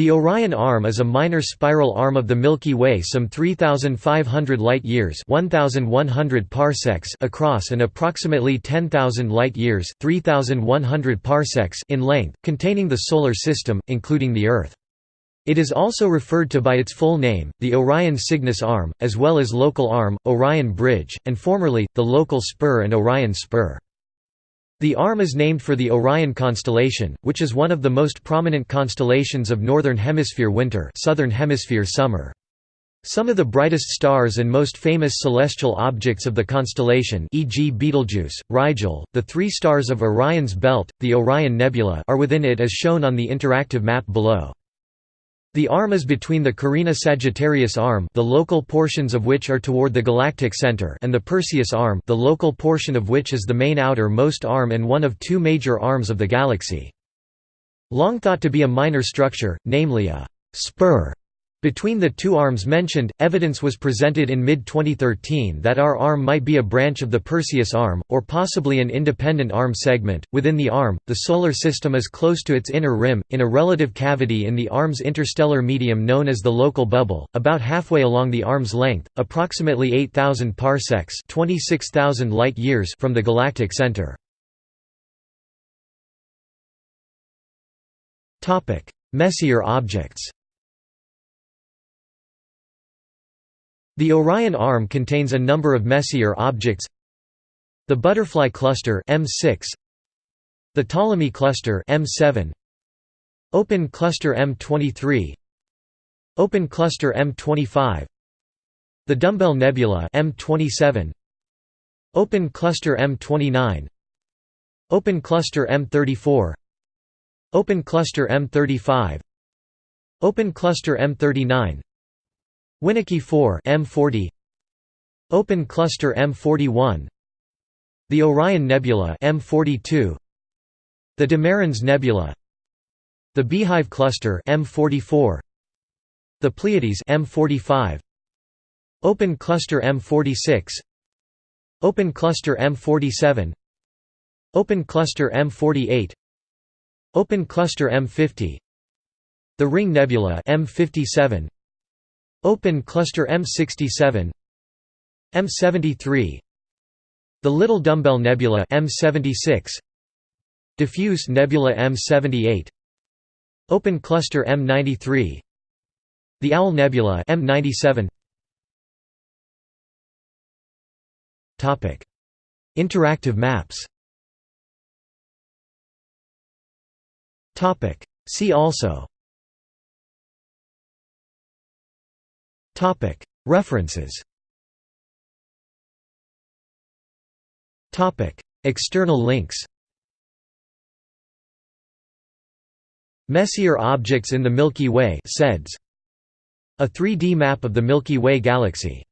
The Orion Arm is a minor spiral arm of the Milky Way some 3,500 light-years parsecs across and approximately 10,000 light-years parsecs in length, containing the Solar System, including the Earth. It is also referred to by its full name, the Orion Cygnus Arm, as well as Local Arm, Orion Bridge, and formerly, the Local Spur and Orion Spur. The arm is named for the Orion constellation, which is one of the most prominent constellations of Northern Hemisphere winter Southern Hemisphere summer. Some of the brightest stars and most famous celestial objects of the constellation e.g. Betelgeuse, Rigel, the three stars of Orion's belt, the Orion Nebula are within it as shown on the interactive map below. The arm is between the Carina-Sagittarius arm the local portions of which are toward the galactic center and the Perseus arm the local portion of which is the main outer-most arm and one of two major arms of the galaxy. Long thought to be a minor structure, namely a «spur», between the two arms mentioned, evidence was presented in mid-2013 that our arm might be a branch of the Perseus arm, or possibly an independent arm segment. Within the arm, the Solar System is close to its inner rim, in a relative cavity in the arm's interstellar medium known as the local bubble, about halfway along the arm's length, approximately 8,000 parsecs 26,000 light-years from the galactic center. Messier objects The Orion Arm contains a number of Messier objects. The Butterfly Cluster M6 The Ptolemy Cluster M7 Open Cluster M23 Open Cluster M25 The Dumbbell Nebula M27 Open Cluster M29 Open Cluster M34 Open Cluster M35 Open Cluster M39 Winnecke 4 M40 Open Cluster M41 The Orion Nebula M42 The De Mairan's Nebula. The Beehive Cluster M44 The Pleiades M45 Open Cluster M46 Open Cluster M47 Open Cluster M48 Open Cluster M50 The Ring Nebula M57 Open cluster M67 M73 The Little Dumbbell Nebula M76 Diffuse Nebula M78 Open cluster M93 The Owl Nebula M97 Topic Interactive maps. Topic See also References. External links. Messier objects in the Milky Way A 3D map of the Milky Way galaxy